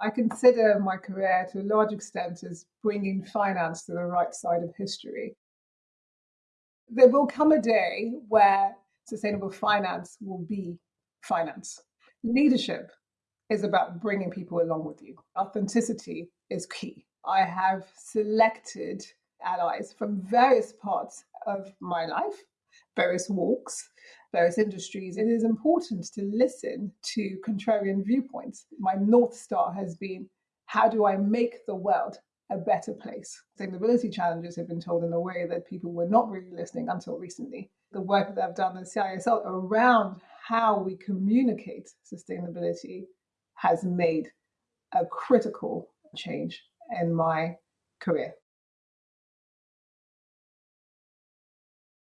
I consider my career to a large extent as bringing finance to the right side of history. There will come a day where sustainable finance will be finance. Leadership is about bringing people along with you. Authenticity is key. I have selected allies from various parts of my life, various walks, various industries. It is important to listen to contrarian viewpoints. My North Star has been how do I make the world a better place? Sustainability challenges have been told in a way that people were not really listening until recently. The work that I've done at CISL around how we communicate sustainability has made a critical change in my career.